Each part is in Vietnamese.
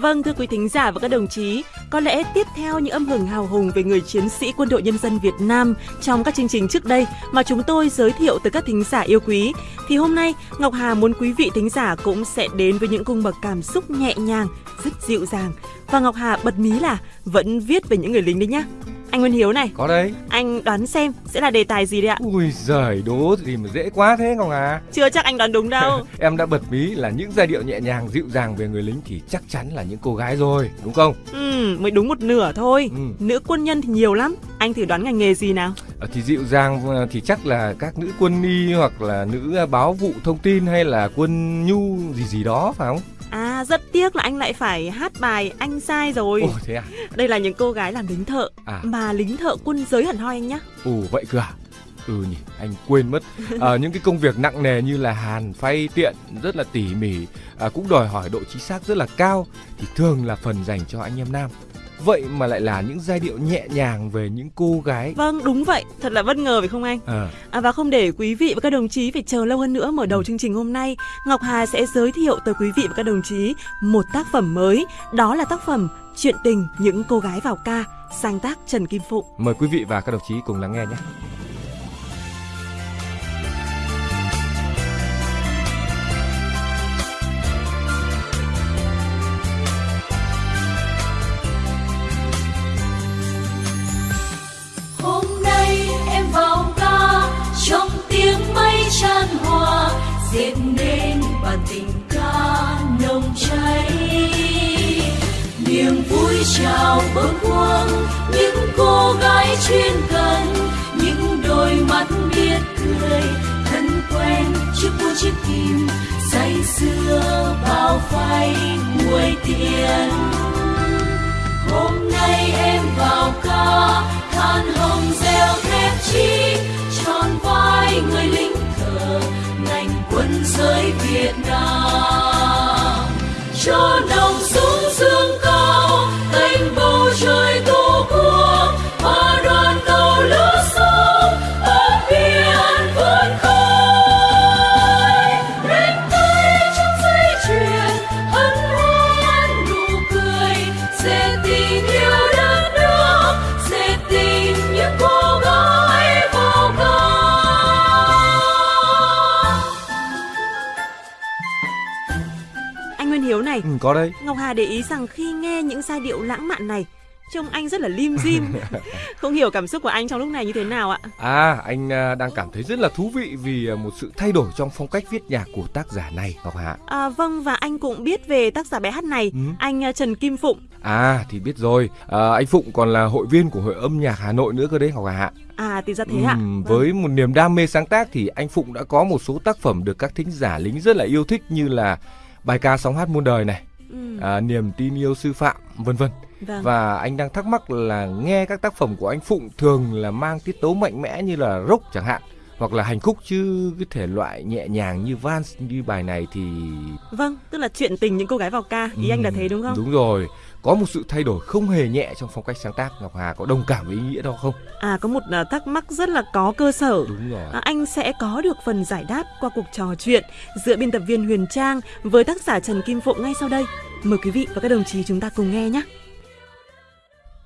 Vâng thưa quý thính giả và các đồng chí, có lẽ tiếp theo những âm hưởng hào hùng về người chiến sĩ quân đội nhân dân Việt Nam trong các chương trình trước đây mà chúng tôi giới thiệu tới các thính giả yêu quý, thì hôm nay Ngọc Hà muốn quý vị thính giả cũng sẽ đến với những cung bậc cảm xúc nhẹ nhàng, rất dịu dàng. Và Ngọc Hà bật mí là vẫn viết về những người lính đấy nhá. Anh Nguyên Hiếu này. Có đấy. Anh đoán xem sẽ là đề tài gì đấy ạ? Ui giời, đố gì mà dễ quá thế Ngọc Hà. Chưa chắc anh đoán đúng đâu. em đã bật mí là những giai điệu nhẹ nhàng dịu dàng về người lính thì chắc chắn là những cô gái rồi, đúng không? Ừ, mới đúng một nửa thôi. Ừ. Nữ quân nhân thì nhiều lắm. Anh thử đoán ngành nghề gì nào? À, thì dịu dàng ờ, thì chắc là các nữ quân y hoặc là nữ ờ, báo vụ thông tin hay là quân nhu gì gì đó phải không? Rất tiếc là anh lại phải hát bài anh sai rồi. Ồ thế à? Đây là những cô gái làm lính thợ à. mà lính thợ quân giới hẳn hoi anh nhá. Ồ vậy cơ à? Ừ nhỉ, anh quên mất. À, những cái công việc nặng nề như là hàn, phay, tiện rất là tỉ mỉ, à, cũng đòi hỏi độ chính xác rất là cao thì thường là phần dành cho anh em nam vậy mà lại là những giai điệu nhẹ nhàng về những cô gái. Vâng đúng vậy. Thật là bất ngờ phải không anh? À. À, và không để quý vị và các đồng chí phải chờ lâu hơn nữa mở đầu ừ. chương trình hôm nay ngọc hà sẽ giới thiệu tới quý vị và các đồng chí một tác phẩm mới. Đó là tác phẩm chuyện tình những cô gái vào ca sáng tác trần kim phụng. Mời quý vị và các đồng chí cùng lắng nghe nhé niềm vui chào bờ quang những cô gái chuyên cần, những đôi mắt biết cười. Thân quen chiếc buôn chiếc kim, say xưa bao phai muối tiền hôm nay em vào ca, than hồng reo thép chi. Tròn vai người lính thờ, ngành quân giới Việt Nam. Hiếu này. Ừ, có đấy. Ngọc Hà để ý rằng khi nghe những giai điệu lãng mạn này trông anh rất là lim dim. Không hiểu cảm xúc của anh trong lúc này như thế nào ạ? À anh à, đang cảm thấy rất là thú vị vì à, một sự thay đổi trong phong cách viết nhạc của tác giả này ngọc hạ à, vâng và anh cũng biết về tác giả bài hát này ừ. anh à, trần kim phụng. À thì biết rồi. À, anh phụng còn là hội viên của hội âm nhạc hà nội nữa cơ đấy ngọc hạ À thì ra thế ạ. Ừ, với một niềm đam mê sáng tác thì anh Phụng đã có một số tác phẩm được các thính giả lính rất là yêu thích như là bài ca sóng hát muôn đời này, ừ. à, niềm tin yêu sư phạm, vân vân. Vâng. Và anh đang thắc mắc là nghe các tác phẩm của anh Phụng thường là mang tiết tấu mạnh mẽ như là rock chẳng hạn hoặc là hành khúc chứ cái thể loại nhẹ nhàng như vals như bài này thì vâng tức là chuyện tình những cô gái vào ca ý ừ, anh là thế đúng không đúng rồi có một sự thay đổi không hề nhẹ trong phong cách sáng tác ngọc hà có đồng cảm với ý nghĩa đó không? À có một à, thắc mắc rất là có cơ sở. Đúng rồi. À, anh sẽ có được phần giải đáp qua cuộc trò chuyện giữa biên tập viên huyền trang với tác giả trần kim phụng ngay sau đây. Mời quý vị và các đồng chí chúng ta cùng nghe nhé.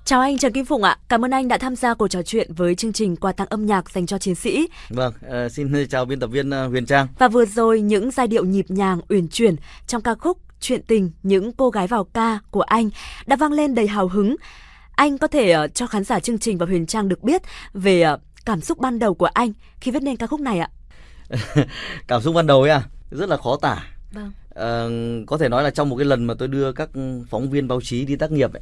Chào anh Trần Kim Phụng ạ, cảm ơn anh đã tham gia cuộc trò chuyện với chương trình quà tặng âm nhạc dành cho chiến sĩ. Vâng, uh, xin chào biên tập viên uh, Huyền Trang. Và vừa rồi những giai điệu nhịp nhàng uyển chuyển trong ca khúc Chuyện tình những cô gái vào ca của anh đã vang lên đầy hào hứng. Anh có thể uh, cho khán giả chương trình và Huyền Trang được biết về uh, cảm xúc ban đầu của anh khi viết nên ca khúc này ạ. cảm xúc ban đầu ấy à, rất là khó tả. Vâng. Uh, có thể nói là trong một cái lần mà tôi đưa các phóng viên báo chí đi tác nghiệp ấy,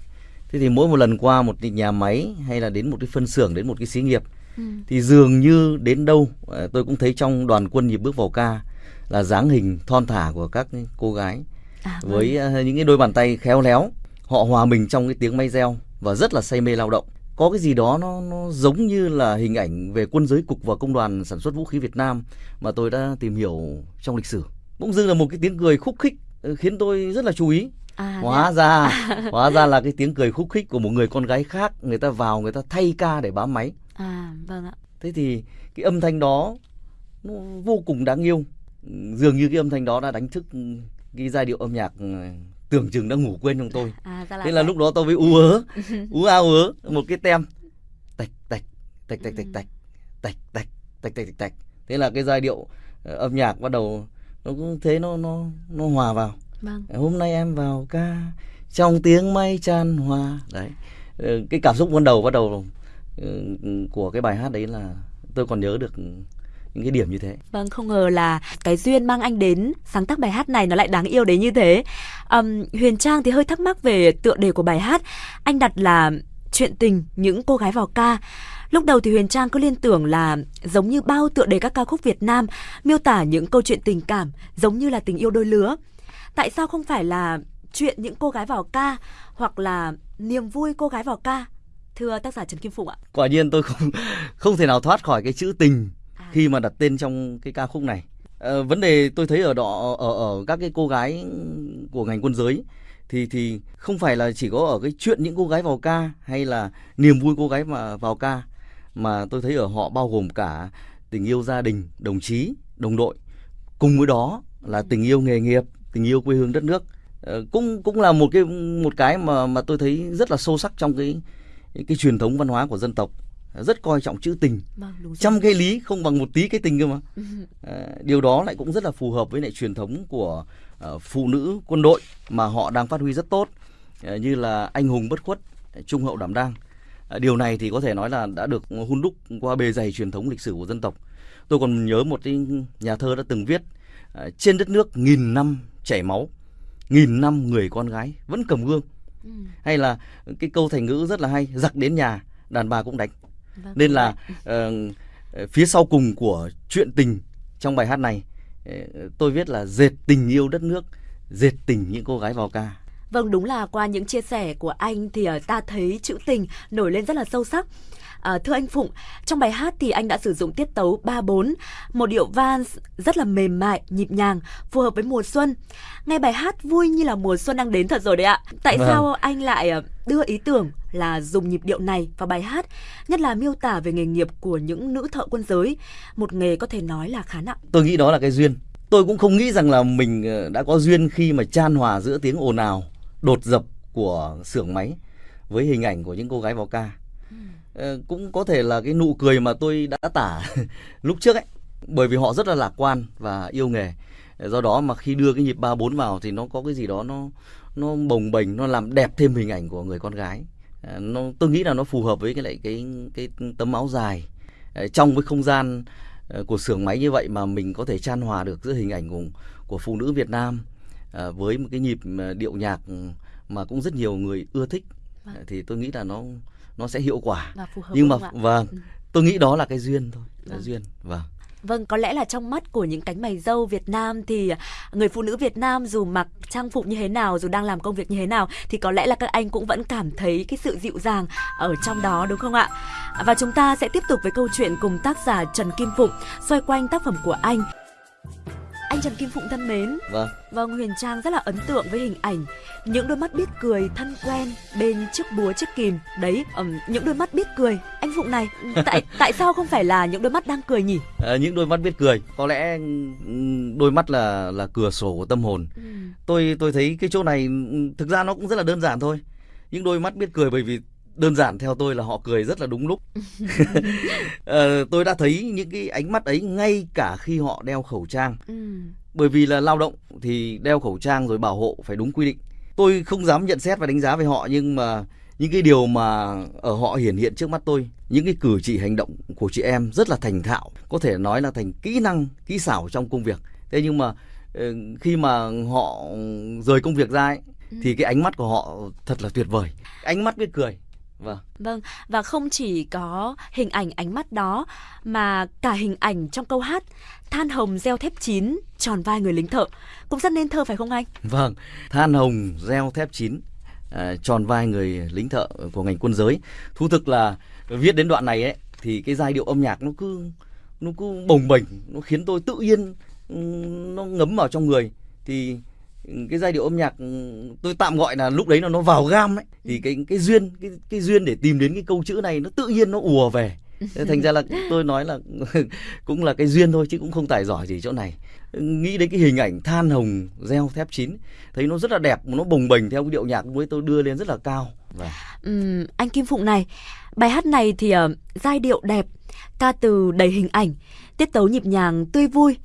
thế thì mỗi một lần qua một nhà máy hay là đến một cái phân xưởng đến một cái xí nghiệp ừ. thì dường như đến đâu tôi cũng thấy trong đoàn quân nhịp bước vào ca là dáng hình thon thả của các cô gái à, vâng. với ờ, những cái đôi bàn tay khéo léo họ hòa mình trong cái tiếng may reo và rất là say mê lao động. Có cái gì đó nó nó giống như là hình ảnh về quân giới cục và công đoàn sản xuất vũ khí Việt Nam mà tôi đã tìm hiểu trong lịch sử. Cũng dưng là một cái tiếng cười khúc khích ờ, khiến tôi rất là chú ý. À, hóa ra hóa ra là cái tiếng cười khúc khích của một người con gái khác người ta vào người ta thay ca để bám máy. À vâng ạ. Thế thì cái âm thanh đó nó vô cùng đáng yêu. Dường như cái âm thanh đó đã đánh thức cái giai điệu âm nhạc tưởng chừng đã ngủ quên trong tôi. À, thế là lúc đó tôi mới ú ớ ú ao ớ một cái tem tạch tạch tạch tạch tạch tạch tạch tạch tạch tạch tạch tạch. Thế là cái giai điệu ờ, âm nhạc bắt đầu nó cũng thế nó nó nó hòa vào. Vâng. hôm nay em vào ca trong tiếng mây tràn hòa. Đấy. Ờ, cái cảm xúc ban đầu bắt đầu ừ, của cái bài hát đấy là tôi còn nhớ được những cái điểm như thế. Vâng, không ngờ là cái duyên mang anh đến sáng tác bài hát này nó lại đáng yêu đến như thế. Um, Huyền Trang thì hơi thắc mắc về tựa đề của bài hát. Anh đặt là chuyện tình những cô gái vào ca. Lúc đầu thì Huyền Trang cứ liên tưởng là giống như bao tựa đề các ca khúc Việt Nam, miêu tả những câu chuyện tình cảm giống như là tình yêu đôi lứa. Tại sao không phải là chuyện những cô gái vào ca hoặc là niềm vui cô gái vào ca? Thưa tác giả Trần Kim Phụng ạ. Quả nhiên tôi không không thể nào thoát khỏi cái chữ tình. À. khi mà đặt tên trong cái ca khúc này. À, vấn đề tôi thấy ở đó ở ở các cái cô gái của ngành quân giới thì thì không phải là chỉ có ở cái chuyện những cô gái vào ca hay là niềm vui cô gái mà vào ca mà tôi thấy ở họ bao gồm cả tình yêu gia đình, đồng chí, đồng đội. Cùng với đó là tình yêu nghề nghiệp, tình yêu quê hương đất nước. Ờ, cũng cũng là một cái một cái mà mà tôi thấy rất là sâu sắc trong cái cái, cái truyền thống văn hóa của dân tộc rất coi trọng chữ tình. Vâng, trăm cái lý không bằng một tí cái tình cơ mà. À, điều đó lại cũng rất là phù hợp với lại truyền thống của uh, phụ nữ quân đội mà họ đang phát huy rất tốt uh, như là anh hùng bất khuất trung hậu đảm đang. Uh, điều này thì có thể nói là đã được hun đúc qua bề dày truyền thống lịch sử của dân tộc. Tôi còn nhớ một cái nhà thơ đã từng viết uh, trên đất nước nghìn năm chảy máu nghìn năm người con gái vẫn cầm gương. Ừ. hay là cái câu thành ngữ rất là hay giặc đến nhà đàn bà cũng đánh vâng, nên là uh, phía sau cùng của chuyện tình trong bài hát này uh, tôi viết là dệt tình yêu đất nước dệt tình những cô gái vào ca Vâng, đúng là qua những chia sẻ của anh thì uh, ta thấy chữ tình nổi lên rất là sâu sắc. À, thưa anh Phụng, trong bài hát thì anh đã sử dụng tiết tấu 3-4, một điệu vals rất là mềm mại, nhịp nhàng, phù hợp với mùa xuân. Nghe bài hát vui như là mùa xuân đang đến thật rồi đấy ạ. Tại vâng. sao anh lại ờ, đưa ý tưởng là dùng nhịp điệu này vào bài hát, nhất là miêu tả về nghề nghiệp của những nữ thợ quân giới, một nghề có thể nói là khá nặng. Tôi nghĩ đó là cái duyên. Tôi cũng không nghĩ rằng là mình ờ, đã có duyên khi mà chan hòa giữa tiếng ồn ào, đột dập của xưởng máy với hình ảnh của những cô gái vào ca. Ờ, cũng có thể là cái nụ cười mà tôi đã tả lúc trước ấy bởi vì họ rất là lạc quan và yêu nghề. Do đó mà khi đưa cái nhịp ba bốn vào thì nó có cái gì đó nó nó bồng bềnh nó làm đẹp thêm hình ảnh của người con gái. Ờ, nó tôi nghĩ là nó phù hợp với cái lại cái cái tấm áo dài ờ, trong cái không gian của xưởng máy như vậy mà mình có thể chan hòa được giữa hình ảnh của của phụ nữ Việt Nam với một cái nhịp điệu nhạc mà cũng rất nhiều người ưa thích vâng. thì tôi nghĩ là nó nó sẽ hiệu quả và phù hợp nhưng mà vâng ừ. tôi nghĩ đó là cái duyên thôi là vâng. duyên vâng Vâng, có lẽ là trong mắt của những cánh mày dâu Việt Nam thì người phụ nữ Việt Nam dù mặc trang phục như thế nào, dù đang làm công việc như thế nào thì có lẽ là các anh cũng vẫn cảm thấy cái sự dịu dàng ở trong đó đúng không ạ? Và chúng ta sẽ tiếp tục với câu chuyện cùng tác giả Trần Kim Phụng xoay quanh tác phẩm của anh. Anh Trần Kim Phụng thân mến. Vâng. Vâng, Huyền Trang rất là ấn tượng với hình ảnh những đôi mắt biết cười thân quen bên chiếc búa chiếc kìm. Đấy, um, những đôi mắt biết cười. Anh Phụng này, tại tại sao không phải là những đôi mắt đang cười nhỉ? À, những đôi mắt biết cười, có lẽ đôi mắt là là cửa sổ của tâm hồn. Ừ. Tôi tôi thấy cái chỗ này thực ra nó cũng rất là đơn giản thôi. Những đôi mắt biết cười bởi vì đơn giản theo tôi là họ cười rất là đúng lúc. Ờ, tôi đã thấy những cái ánh mắt ấy ngay cả khi họ đeo khẩu trang. Ừ. bởi vì là lao động thì đeo khẩu trang rồi bảo hộ phải đúng quy định. Tôi không dám nhận xét và đánh giá về họ nhưng mà những cái điều mà ở họ hiển hiện trước mắt tôi những cái cử chỉ hành động của chị em rất là thành thạo có thể nói là thành kỹ năng kỹ xảo trong công việc. Thế nhưng mà ờ, khi mà họ rời công việc ra ấy, ừ. thì cái ánh mắt của họ thật là tuyệt vời. Ánh mắt biết cười Vâng. Vâng, và không chỉ có hình ảnh ánh mắt đó mà cả hình ảnh trong câu hát Than hồng gieo thép chín tròn vai người lính thợ cũng rất nên thơ phải không anh? Vâng, Than hồng gieo thép chín à, tròn vai người lính thợ của ngành quân giới. Thú thực là viết đến đoạn này ấy thì cái giai điệu âm nhạc nó cứ nó cứ bồng bềnh, nó khiến tôi tự nhiên nó ngấm vào trong người thì cái giai điệu âm nhạc tôi tạm gọi là lúc đấy là nó vào gam ấy. Thì cái cái duyên cái cái duyên để tìm đến cái câu chữ này nó tự nhiên nó ùa về. Thành ra là tôi nói là cũng là cái duyên thôi chứ cũng không tài giỏi gì chỗ này. Nghĩ đến cái hình ảnh than hồng gieo thép chín thấy nó rất là đẹp nó bồng bềnh theo cái điệu nhạc với tôi đưa lên rất là cao. Và uhm, anh Kim Phụng này bài hát này thì uh, giai điệu đẹp ca từ đầy hình ảnh tiết tấu nhịp nhàng tươi vui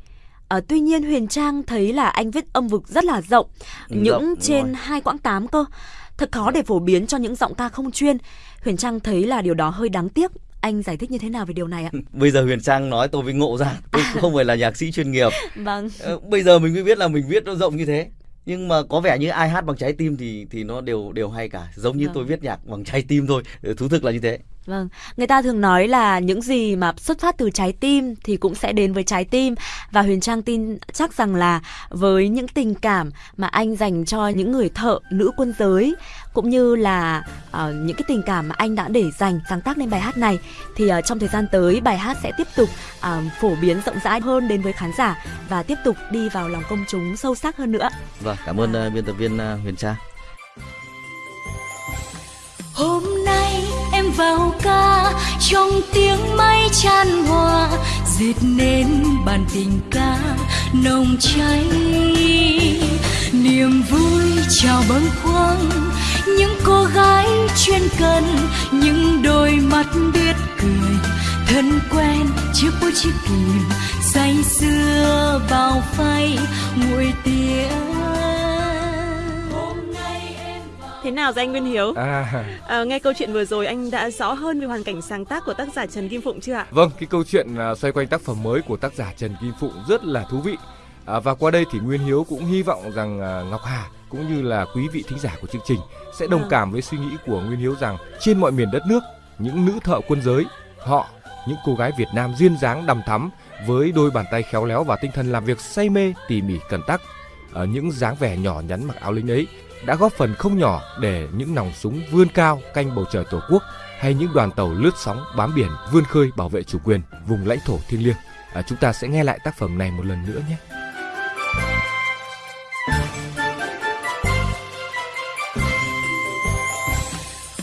À, tuy nhiên Huyền Trang thấy là anh viết âm vực rất là rộng, ừ, những rộng, trên hai quãng tám cơ. Thật khó để phổ biến cho những giọng ca không chuyên. Huyền Trang thấy là điều đó hơi đáng tiếc. Anh giải thích như thế nào về điều này ạ? Bây giờ Huyền Trang nói tôi mới ngộ ra, tôi à. không phải là nhạc sĩ chuyên nghiệp. Vâng. Ờ, bây giờ mình mới biết là mình viết nó rộng như thế nhưng mà có vẻ như ai hát bằng trái tim thì thì nó đều đều hay cả giống như vâng. tôi viết nhạc bằng trái tim thôi thú thực là như thế Vâng, người ta thường nói là những gì mà xuất phát từ trái tim thì cũng sẽ đến với trái tim và Huyền Trang tin chắc rằng là với những tình cảm mà anh dành cho những người thợ nữ quân giới cũng như là uh, những cái tình cảm mà anh đã để dành sáng tác nên bài hát này thì uh, trong thời gian tới bài hát sẽ tiếp tục uh, phổ biến rộng rãi hơn đến với khán giả và tiếp tục đi vào lòng công chúng sâu sắc hơn nữa. Vâng, cảm ơn uh, biên tập viên uh, Huyền Trang. Hôm vào ca, trong tiếng mây chan hòa, dệt nên bản tình ca nồng cháy. Niềm vui chào bâng khuâng, những cô gái chuyên cần, những đôi mắt biết cười, thân quen chiếc bút chiếc kìm say xưa bao phay nguội tiếng Thế nào rồi anh Nguyên Hiếu? À. à, nghe câu chuyện vừa rồi anh đã rõ hơn về hoàn cảnh sáng tác của tác giả Trần Kim Phụng chưa ạ? Vâng, cái câu chuyện à, xoay quanh tác phẩm mới của tác giả Trần Kim Phụng rất là thú vị. À, và qua đây thì Nguyên Hiếu cũng hy vọng rằng à, Ngọc Hà cũng như là quý vị thính giả của chương trình sẽ đồng à. cảm với suy nghĩ của Nguyên Hiếu rằng trên mọi miền đất nước, những nữ thợ quân giới, họ, những cô gái Việt Nam duyên dáng đầm thắm với đôi bàn tay khéo léo và tinh thần làm việc say mê tỉ mỉ cẩn tắc ở những dáng vẻ nhỏ nhắn mặc áo lính ấy đã góp phần không nhỏ để những nòng súng vươn cao canh bầu trời tổ quốc hay những đoàn tàu lướt sóng bám biển vươn khơi bảo vệ chủ quyền vùng lãnh thổ thiêng liêng. À, chúng ta sẽ nghe lại tác phẩm này một lần nữa nhé.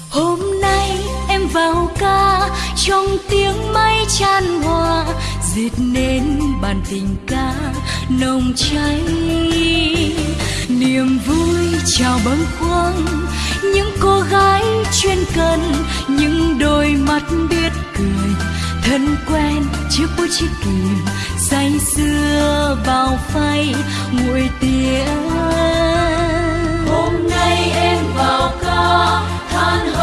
Hôm nay em vào ca trong tiếng mây chan hòa dệt nên bản tình ca nồng cháy. Niềm vui chào bâng khuâng, những cô gái chuyên cần, những đôi mắt biết cười. Thân quen chiếc bút chiếc kìm, say xưa vào phay nguội tiếng hôm nay em vào ca, than